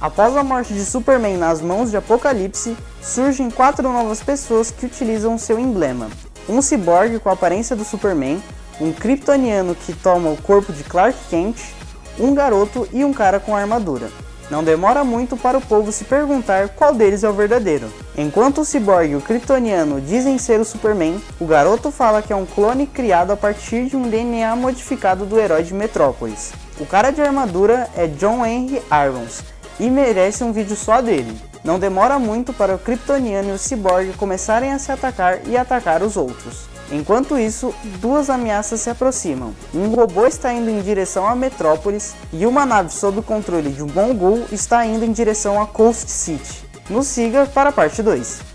Após a morte de Superman nas mãos de Apocalipse, surgem quatro novas pessoas que utilizam seu emblema. Um ciborgue com a aparência do Superman, um kryptoniano que toma o corpo de Clark Kent, um garoto e um cara com armadura. Não demora muito para o povo se perguntar qual deles é o verdadeiro. Enquanto o ciborgue e o kryptoniano dizem ser o Superman, o garoto fala que é um clone criado a partir de um DNA modificado do herói de Metrópolis. O cara de armadura é John Henry Irons e merece um vídeo só dele. Não demora muito para o kryptoniano e o ciborgue começarem a se atacar e atacar os outros. Enquanto isso, duas ameaças se aproximam. Um robô está indo em direção a Metrópolis e uma nave sob o controle de um Mongol está indo em direção a Coast City. Nos siga para a parte 2.